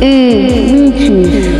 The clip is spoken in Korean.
의무주